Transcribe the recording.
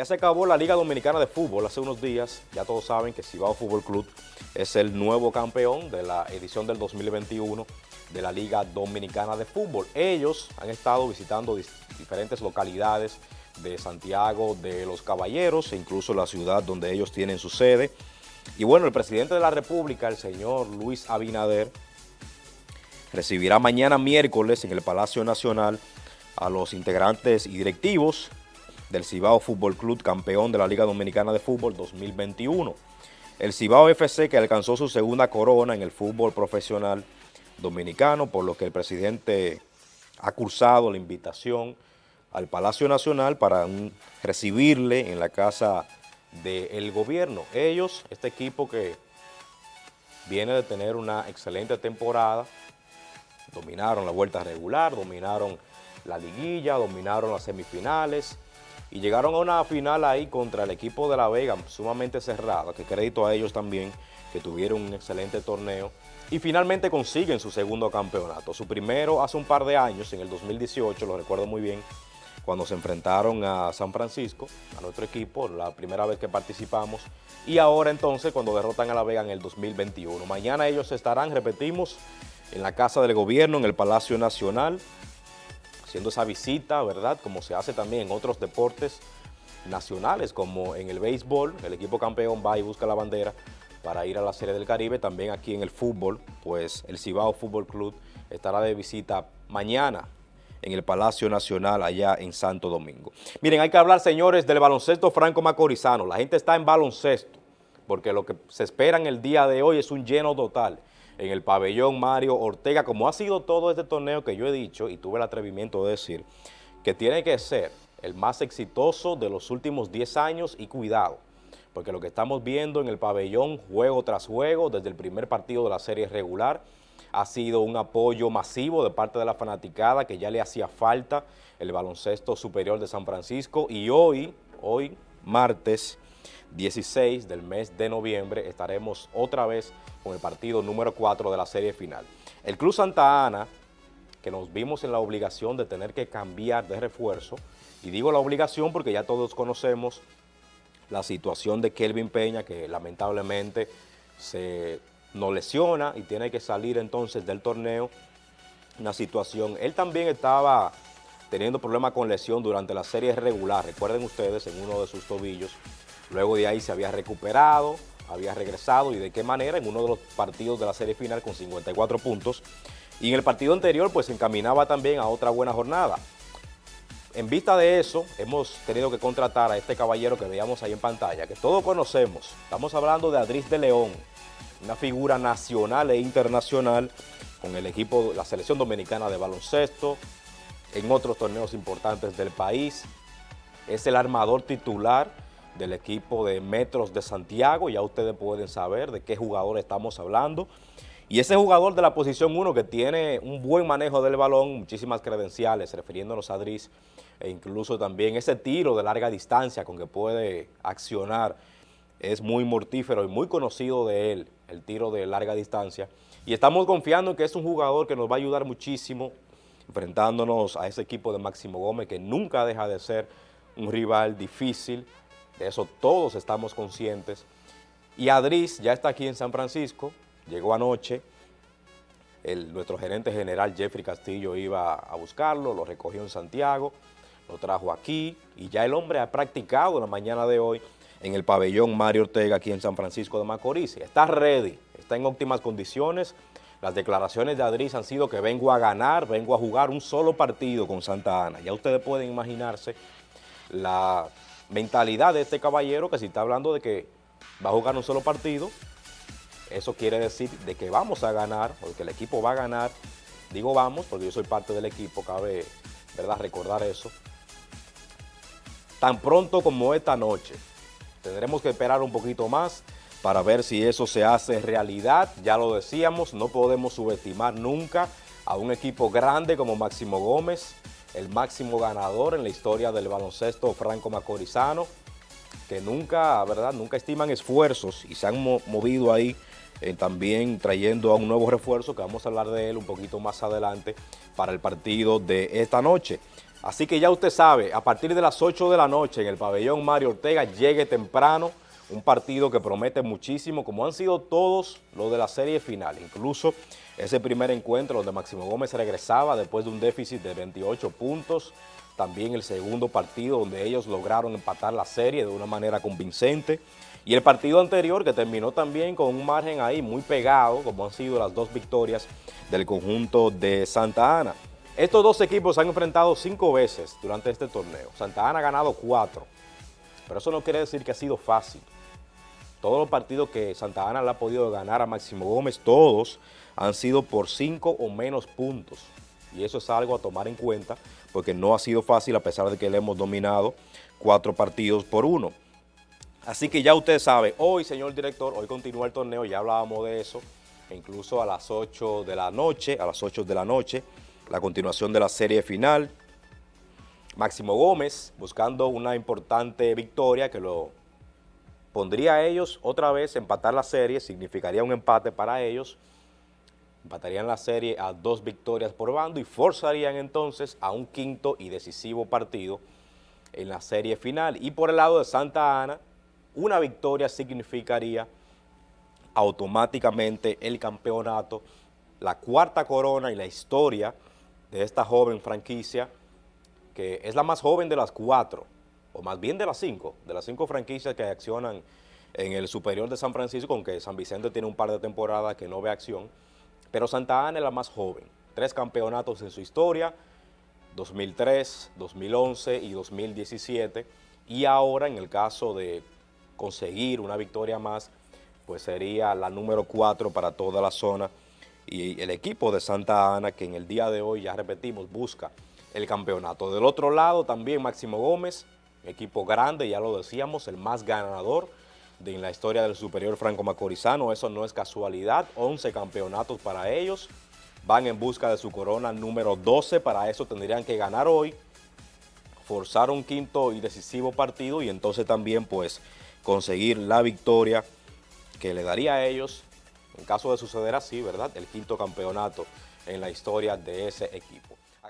Ya se acabó la Liga Dominicana de Fútbol hace unos días. Ya todos saben que Cibao Fútbol Club es el nuevo campeón de la edición del 2021 de la Liga Dominicana de Fútbol. Ellos han estado visitando diferentes localidades de Santiago de los Caballeros e incluso la ciudad donde ellos tienen su sede. Y bueno, el presidente de la República, el señor Luis Abinader, recibirá mañana miércoles en el Palacio Nacional a los integrantes y directivos del Cibao Fútbol Club, campeón de la Liga Dominicana de Fútbol 2021. El Cibao FC que alcanzó su segunda corona en el fútbol profesional dominicano, por lo que el presidente ha cursado la invitación al Palacio Nacional para recibirle en la casa del gobierno. Ellos, este equipo que viene de tener una excelente temporada, dominaron la vuelta regular, dominaron la liguilla, dominaron las semifinales y llegaron a una final ahí contra el equipo de La Vega sumamente cerrada, que crédito a ellos también, que tuvieron un excelente torneo y finalmente consiguen su segundo campeonato. Su primero hace un par de años, en el 2018, lo recuerdo muy bien, cuando se enfrentaron a San Francisco, a nuestro equipo, la primera vez que participamos, y ahora entonces cuando derrotan a La Vega en el 2021. Mañana ellos estarán, repetimos, en la Casa del Gobierno, en el Palacio Nacional, haciendo esa visita, ¿verdad? Como se hace también en otros deportes nacionales, como en el béisbol, el equipo campeón va y busca la bandera para ir a la Serie del Caribe. También aquí en el fútbol, pues el Cibao Fútbol Club estará de visita mañana en el Palacio Nacional allá en Santo Domingo. Miren, hay que hablar, señores, del baloncesto franco macorizano. La gente está en baloncesto, porque lo que se espera en el día de hoy es un lleno total en el pabellón Mario Ortega, como ha sido todo este torneo que yo he dicho y tuve el atrevimiento de decir, que tiene que ser el más exitoso de los últimos 10 años y cuidado, porque lo que estamos viendo en el pabellón juego tras juego, desde el primer partido de la serie regular, ha sido un apoyo masivo de parte de la fanaticada que ya le hacía falta el baloncesto superior de San Francisco y hoy, hoy martes 16 del mes de noviembre estaremos otra vez con el partido número 4 de la serie final. El Club Santa Ana, que nos vimos en la obligación de tener que cambiar de refuerzo, y digo la obligación porque ya todos conocemos la situación de Kelvin Peña, que lamentablemente se no lesiona y tiene que salir entonces del torneo, una situación. Él también estaba teniendo problemas con lesión durante la serie regular, recuerden ustedes, en uno de sus tobillos. Luego de ahí se había recuperado, había regresado y de qué manera en uno de los partidos de la serie final con 54 puntos. Y en el partido anterior pues se encaminaba también a otra buena jornada. En vista de eso, hemos tenido que contratar a este caballero que veíamos ahí en pantalla, que todos conocemos. Estamos hablando de Adris de León, una figura nacional e internacional con el equipo, la selección dominicana de baloncesto, en otros torneos importantes del país. Es el armador titular del equipo de Metros de Santiago, ya ustedes pueden saber de qué jugador estamos hablando. Y ese jugador de la posición 1 que tiene un buen manejo del balón, muchísimas credenciales, refiriéndonos a Adris, e incluso también ese tiro de larga distancia con que puede accionar, es muy mortífero y muy conocido de él, el tiro de larga distancia. Y estamos confiando en que es un jugador que nos va a ayudar muchísimo enfrentándonos a ese equipo de Máximo Gómez que nunca deja de ser un rival difícil, de eso todos estamos conscientes. Y Adris ya está aquí en San Francisco, llegó anoche, nuestro gerente general Jeffrey Castillo iba a buscarlo, lo recogió en Santiago, lo trajo aquí y ya el hombre ha practicado la mañana de hoy en el pabellón Mario Ortega aquí en San Francisco de Macorís. Está ready, está en óptimas condiciones. Las declaraciones de Adris han sido que vengo a ganar, vengo a jugar un solo partido con Santa Ana. Ya ustedes pueden imaginarse la mentalidad de este caballero que si está hablando de que va a jugar un solo partido, eso quiere decir de que vamos a ganar, o que el equipo va a ganar. Digo vamos porque yo soy parte del equipo, cabe ¿verdad? recordar eso. Tan pronto como esta noche, Tendremos que esperar un poquito más para ver si eso se hace realidad. Ya lo decíamos, no podemos subestimar nunca a un equipo grande como Máximo Gómez, el máximo ganador en la historia del baloncesto franco-macorizano, que nunca, ¿verdad? Nunca estiman esfuerzos y se han movido ahí eh, también trayendo a un nuevo refuerzo, que vamos a hablar de él un poquito más adelante, para el partido de esta noche. Así que ya usted sabe, a partir de las 8 de la noche en el pabellón Mario Ortega, llegue temprano, un partido que promete muchísimo, como han sido todos los de la serie final, incluso ese primer encuentro donde Máximo Gómez regresaba después de un déficit de 28 puntos, también el segundo partido donde ellos lograron empatar la serie de una manera convincente, y el partido anterior que terminó también con un margen ahí muy pegado, como han sido las dos victorias del conjunto de Santa Ana. Estos dos equipos se han enfrentado cinco veces durante este torneo. Santa Ana ha ganado cuatro, pero eso no quiere decir que ha sido fácil. Todos los partidos que Santa Ana le ha podido ganar a Máximo Gómez, todos han sido por cinco o menos puntos. Y eso es algo a tomar en cuenta porque no ha sido fácil a pesar de que le hemos dominado cuatro partidos por uno. Así que ya usted sabe, hoy, señor director, hoy continúa el torneo, ya hablábamos de eso, e incluso a las 8 de la noche, a las 8 de la noche, la continuación de la serie final. Máximo Gómez buscando una importante victoria que lo pondría a ellos otra vez empatar la serie, significaría un empate para ellos, empatarían la serie a dos victorias por bando y forzarían entonces a un quinto y decisivo partido en la serie final. Y por el lado de Santa Ana, una victoria significaría automáticamente el campeonato, la cuarta corona y la historia de esta joven franquicia, que es la más joven de las cuatro, o más bien de las cinco, de las cinco franquicias que accionan en el superior de San Francisco, aunque San Vicente tiene un par de temporadas que no ve acción, pero Santa Ana es la más joven, tres campeonatos en su historia, 2003, 2011 y 2017, y ahora en el caso de conseguir una victoria más, pues sería la número cuatro para toda la zona. Y el equipo de Santa Ana que en el día de hoy, ya repetimos, busca el campeonato. Del otro lado también Máximo Gómez, equipo grande, ya lo decíamos, el más ganador de en la historia del superior franco macorizano, eso no es casualidad, 11 campeonatos para ellos, van en busca de su corona número 12, para eso tendrían que ganar hoy, forzar un quinto y decisivo partido y entonces también pues conseguir la victoria que le daría a ellos. En caso de suceder así, ¿verdad?, el quinto campeonato en la historia de ese equipo.